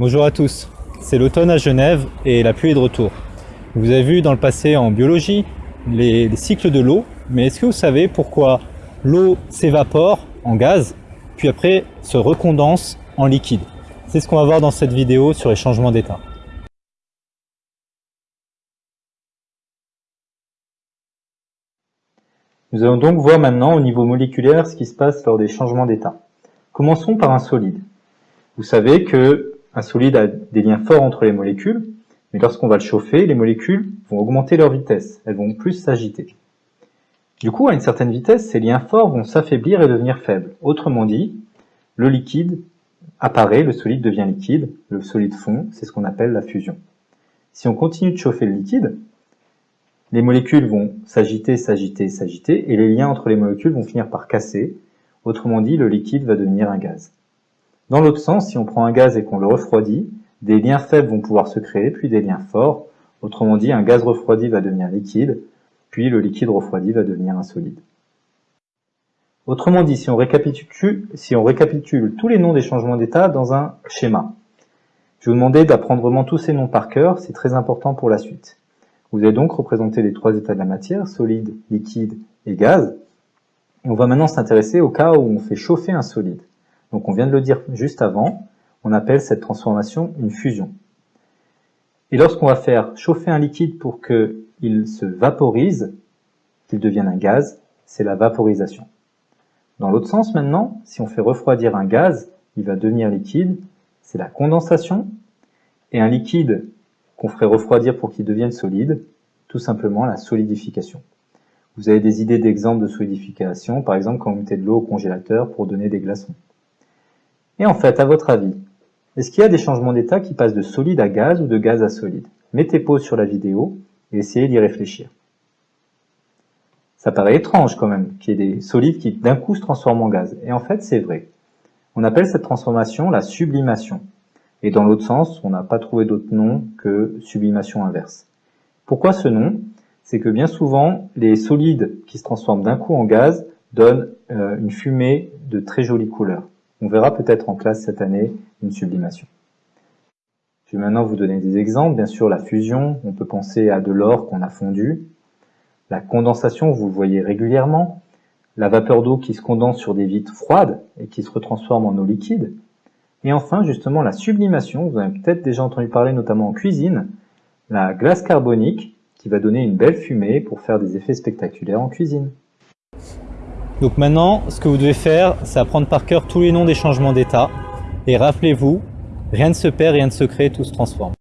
Bonjour à tous, c'est l'automne à Genève et la pluie est de retour. Vous avez vu dans le passé en biologie les, les cycles de l'eau, mais est-ce que vous savez pourquoi l'eau s'évapore en gaz, puis après se recondense en liquide? C'est ce qu'on va voir dans cette vidéo sur les changements d'état. Nous allons donc voir maintenant au niveau moléculaire ce qui se passe lors des changements d'état. Commençons par un solide. Vous savez que un solide a des liens forts entre les molécules, mais lorsqu'on va le chauffer, les molécules vont augmenter leur vitesse, elles vont plus s'agiter. Du coup, à une certaine vitesse, ces liens forts vont s'affaiblir et devenir faibles. Autrement dit, le liquide apparaît, le solide devient liquide, le solide fond, c'est ce qu'on appelle la fusion. Si on continue de chauffer le liquide, les molécules vont s'agiter, s'agiter, s'agiter, et les liens entre les molécules vont finir par casser. Autrement dit, le liquide va devenir un gaz. Dans l'autre sens, si on prend un gaz et qu'on le refroidit, des liens faibles vont pouvoir se créer, puis des liens forts. Autrement dit, un gaz refroidi va devenir liquide, puis le liquide refroidi va devenir un solide. Autrement dit, si on récapitule, tous les noms des changements d'état dans un schéma, je vais vous demander d'apprendre vraiment tous ces noms par cœur, c'est très important pour la suite. Vous avez donc représenté les trois états de la matière, solide, liquide et gaz. On va maintenant s'intéresser au cas où on fait chauffer un solide. Donc on vient de le dire juste avant, on appelle cette transformation une fusion. Et lorsqu'on va faire chauffer un liquide pour qu'il se vaporise, qu'il devienne un gaz, c'est la vaporisation. Dans l'autre sens maintenant, si on fait refroidir un gaz, il va devenir liquide, c'est la condensation. Et un liquide qu'on ferait refroidir pour qu'il devienne solide, tout simplement la solidification. Vous avez des idées d'exemples de solidification, par exemple quand vous mettez de l'eau au congélateur pour donner des glaçons. Et en fait, à votre avis, est-ce qu'il y a des changements d'état qui passent de solide à gaz ou de gaz à solide? Mettez pause sur la vidéo et essayez d'y réfléchir. Ça paraît étrange quand même, qu'il y ait des solides qui d'un coup se transforment en gaz. Et en fait, c'est vrai. On appelle cette transformation la sublimation. Et dans l'autre sens, on n'a pas trouvé d'autre nom que sublimation inverse. Pourquoi ce nom? C'est que bien souvent, les solides qui se transforment d'un coup en gaz donnent euh, une fumée de très jolie couleur. On verra peut-être en classe cette année une sublimation. Je vais maintenant vous donner des exemples. Bien sûr, la fusion, on peut penser à de l'or qu'on a fondu. La condensation, vous le voyez régulièrement. La vapeur d'eau qui se condense sur des vitres froides et qui se retransforme en eau liquide. Et enfin, justement, la sublimation, vous avez peut-être déjà entendu parler notamment en cuisine, la glace carbonique qui va donner une belle fumée pour faire des effets spectaculaires en cuisine. Donc maintenant, ce que vous devez faire, c'est apprendre par cœur tous les noms des changements d'état. Et rappelez-vous, rien ne se perd, rien ne se crée, tout se transforme.